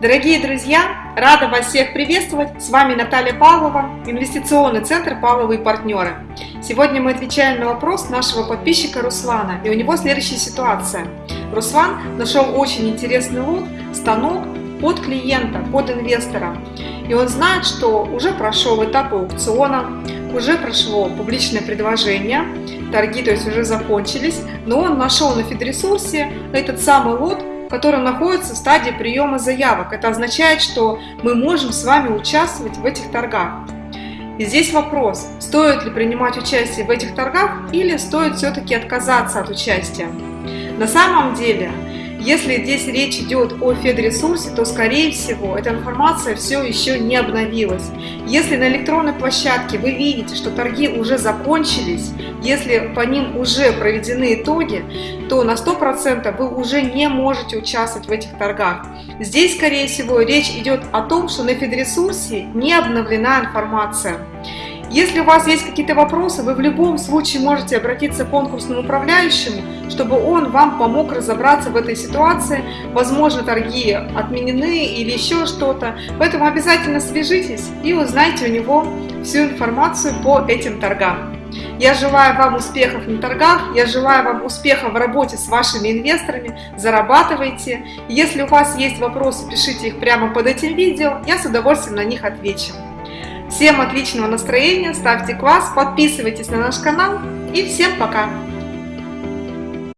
Дорогие друзья, рада вас всех приветствовать. С вами Наталья Павлова, инвестиционный центр «Павловы и партнеры». Сегодня мы отвечаем на вопрос нашего подписчика Руслана, и у него следующая ситуация. Руслан нашел очень интересный лот, станок под клиента, под инвестора. И он знает, что уже прошел этап аукциона, уже прошло публичное предложение, торги то есть уже закончились, но он нашел на Федресурсе этот самый лот, который находится в стадии приема заявок. Это означает, что мы можем с вами участвовать в этих торгах. И здесь вопрос, стоит ли принимать участие в этих торгах или стоит все-таки отказаться от участия. На самом деле, если здесь речь идет о федресурсе, то, скорее всего, эта информация все еще не обновилась. Если на электронной площадке вы видите, что торги уже закончились, если по ним уже проведены итоги, то на 100% вы уже не можете участвовать в этих торгах. Здесь, скорее всего, речь идет о том, что на федресурсе не обновлена информация. Если у вас есть какие-то вопросы, вы в любом случае можете обратиться к конкурсному управляющему, чтобы он вам помог разобраться в этой ситуации. Возможно, торги отменены или еще что-то. Поэтому обязательно свяжитесь и узнайте у него всю информацию по этим торгам. Я желаю вам успехов на торгах, я желаю вам успехов в работе с вашими инвесторами, зарабатывайте. Если у вас есть вопросы, пишите их прямо под этим видео, я с удовольствием на них отвечу. Всем отличного настроения, ставьте класс, подписывайтесь на наш канал и всем пока!